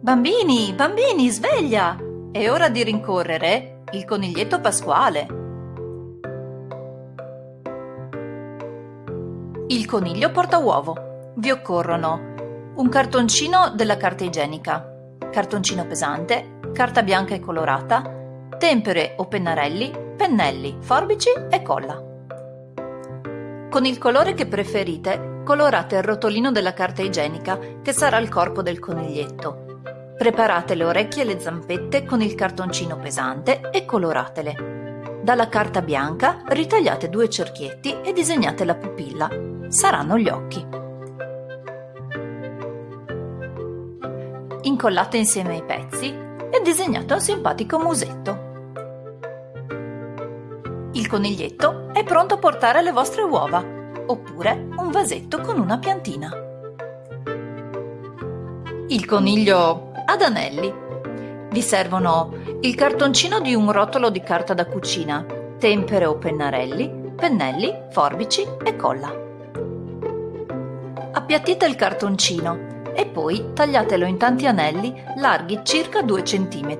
Bambini, bambini, sveglia! È ora di rincorrere il coniglietto pasquale. Il coniglio porta uovo. Vi occorrono un cartoncino della carta igienica, cartoncino pesante, carta bianca e colorata, tempere o pennarelli, pennelli, forbici e colla. Con il colore che preferite colorate il rotolino della carta igienica che sarà il corpo del coniglietto. Preparate le orecchie e le zampette con il cartoncino pesante e coloratele. Dalla carta bianca ritagliate due cerchietti e disegnate la pupilla. Saranno gli occhi. Incollate insieme i pezzi e disegnate un simpatico musetto. Il coniglietto è pronto a portare le vostre uova, oppure un vasetto con una piantina. Il coniglio ad anelli. Vi servono il cartoncino di un rotolo di carta da cucina, tempere o pennarelli, pennelli, forbici e colla. Appiattite il cartoncino e poi tagliatelo in tanti anelli larghi circa 2 cm.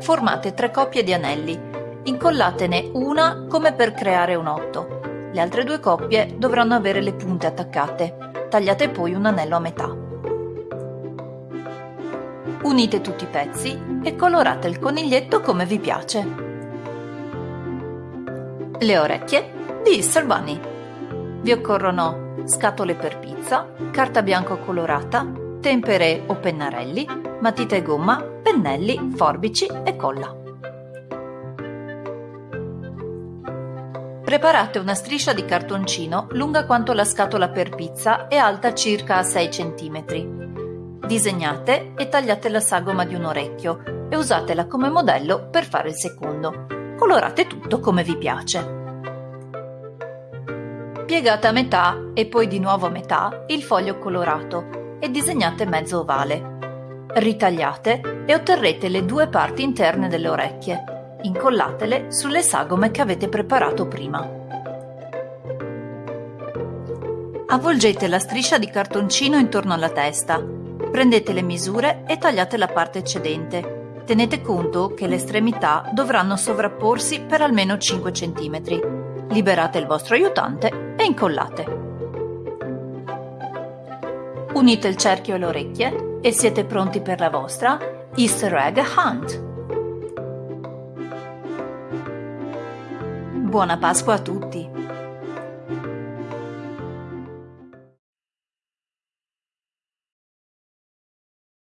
Formate tre coppie di anelli, incollatene una come per creare un otto. Le altre due coppie dovranno avere le punte attaccate. Tagliate poi un anello a metà. Unite tutti i pezzi e colorate il coniglietto come vi piace. Le orecchie di Easter Bunny. Vi occorrono scatole per pizza, carta bianca colorata, tempere o pennarelli, matita e gomma, pennelli, forbici e colla. Preparate una striscia di cartoncino lunga quanto la scatola per pizza e alta circa 6 cm. Disegnate e tagliate la sagoma di un orecchio e usatela come modello per fare il secondo. Colorate tutto come vi piace. Piegate a metà e poi di nuovo a metà il foglio colorato e disegnate mezzo ovale. Ritagliate e otterrete le due parti interne delle orecchie. Incollatele sulle sagome che avete preparato prima. Avvolgete la striscia di cartoncino intorno alla testa Prendete le misure e tagliate la parte eccedente. Tenete conto che le estremità dovranno sovrapporsi per almeno 5 cm. Liberate il vostro aiutante e incollate. Unite il cerchio e le orecchie e siete pronti per la vostra Easter Egg Hunt. Buona Pasqua a tutti!